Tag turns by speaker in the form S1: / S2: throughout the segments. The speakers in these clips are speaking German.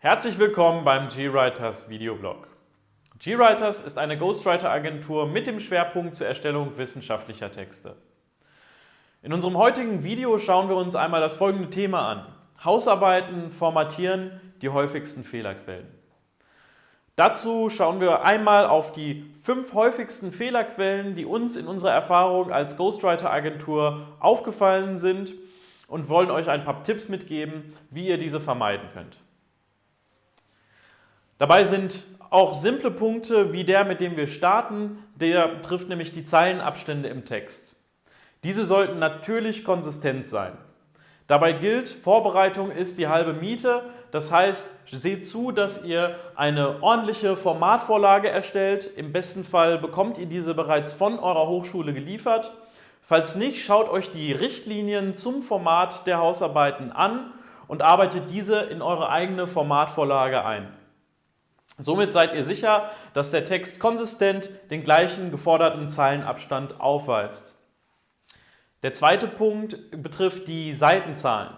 S1: Herzlich willkommen beim GWriters Videoblog. GWriters ist eine Ghostwriter-Agentur mit dem Schwerpunkt zur Erstellung wissenschaftlicher Texte. In unserem heutigen Video schauen wir uns einmal das folgende Thema an. Hausarbeiten formatieren, die häufigsten Fehlerquellen. Dazu schauen wir einmal auf die fünf häufigsten Fehlerquellen, die uns in unserer Erfahrung als Ghostwriter-Agentur aufgefallen sind und wollen euch ein paar Tipps mitgeben, wie ihr diese vermeiden könnt. Dabei sind auch simple Punkte wie der, mit dem wir starten, der betrifft nämlich die Zeilenabstände im Text. Diese sollten natürlich konsistent sein. Dabei gilt, Vorbereitung ist die halbe Miete, das heißt, seht zu, dass ihr eine ordentliche Formatvorlage erstellt. Im besten Fall bekommt ihr diese bereits von eurer Hochschule geliefert. Falls nicht, schaut euch die Richtlinien zum Format der Hausarbeiten an und arbeitet diese in eure eigene Formatvorlage ein. Somit seid ihr sicher, dass der Text konsistent den gleichen geforderten Zeilenabstand aufweist. Der zweite Punkt betrifft die Seitenzahlen.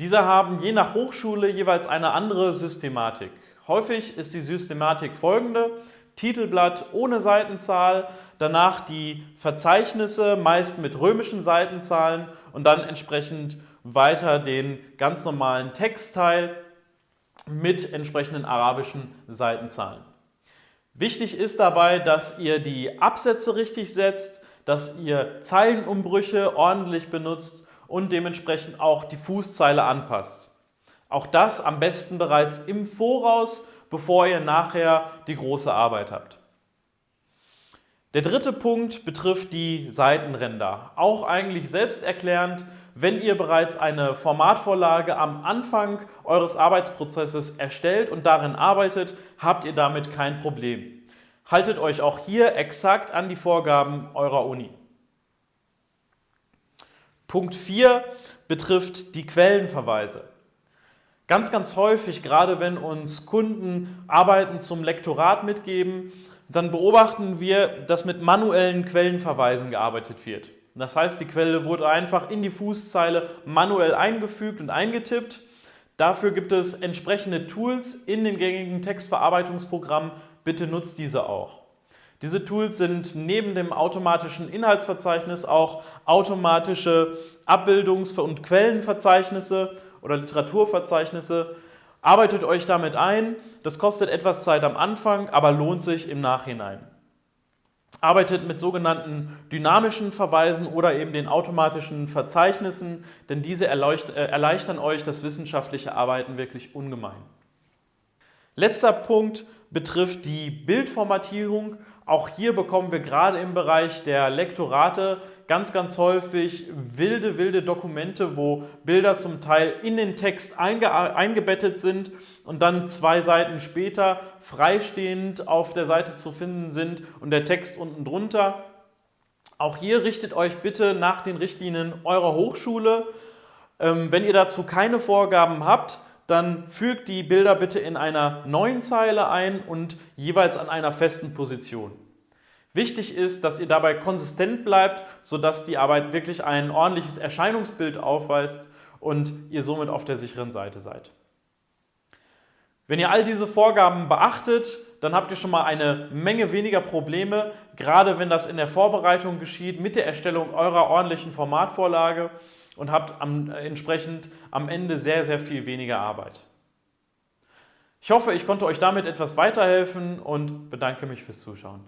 S1: Diese haben je nach Hochschule jeweils eine andere Systematik. Häufig ist die Systematik folgende. Titelblatt ohne Seitenzahl, danach die Verzeichnisse, meist mit römischen Seitenzahlen und dann entsprechend weiter den ganz normalen Textteil mit entsprechenden arabischen Seitenzahlen. Wichtig ist dabei, dass ihr die Absätze richtig setzt, dass ihr Zeilenumbrüche ordentlich benutzt und dementsprechend auch die Fußzeile anpasst. Auch das am besten bereits im Voraus, bevor ihr nachher die große Arbeit habt. Der dritte Punkt betrifft die Seitenränder. Auch eigentlich selbsterklärend, wenn ihr bereits eine Formatvorlage am Anfang eures Arbeitsprozesses erstellt und darin arbeitet, habt ihr damit kein Problem. Haltet euch auch hier exakt an die Vorgaben eurer Uni. Punkt 4 betrifft die Quellenverweise. Ganz, ganz häufig, gerade wenn uns Kunden Arbeiten zum Lektorat mitgeben, dann beobachten wir, dass mit manuellen Quellenverweisen gearbeitet wird. Das heißt, die Quelle wurde einfach in die Fußzeile manuell eingefügt und eingetippt. Dafür gibt es entsprechende Tools in den gängigen Textverarbeitungsprogrammen. Bitte nutzt diese auch. Diese Tools sind neben dem automatischen Inhaltsverzeichnis auch automatische Abbildungs- und Quellenverzeichnisse oder Literaturverzeichnisse. Arbeitet euch damit ein. Das kostet etwas Zeit am Anfang, aber lohnt sich im Nachhinein arbeitet mit sogenannten dynamischen Verweisen oder eben den automatischen Verzeichnissen, denn diese äh, erleichtern euch das wissenschaftliche Arbeiten wirklich ungemein. Letzter Punkt betrifft die Bildformatierung. Auch hier bekommen wir gerade im Bereich der Lektorate ganz, ganz häufig wilde, wilde Dokumente, wo Bilder zum Teil in den Text einge eingebettet sind und dann zwei Seiten später freistehend auf der Seite zu finden sind und der Text unten drunter. Auch hier richtet euch bitte nach den Richtlinien eurer Hochschule. Ähm, wenn ihr dazu keine Vorgaben habt, dann fügt die Bilder bitte in einer neuen Zeile ein und jeweils an einer festen Position. Wichtig ist, dass ihr dabei konsistent bleibt, sodass die Arbeit wirklich ein ordentliches Erscheinungsbild aufweist und ihr somit auf der sicheren Seite seid. Wenn ihr all diese Vorgaben beachtet, dann habt ihr schon mal eine Menge weniger Probleme, gerade wenn das in der Vorbereitung geschieht mit der Erstellung eurer ordentlichen Formatvorlage und habt am, äh, entsprechend am Ende sehr, sehr viel weniger Arbeit. Ich hoffe, ich konnte euch damit etwas weiterhelfen und bedanke mich fürs Zuschauen.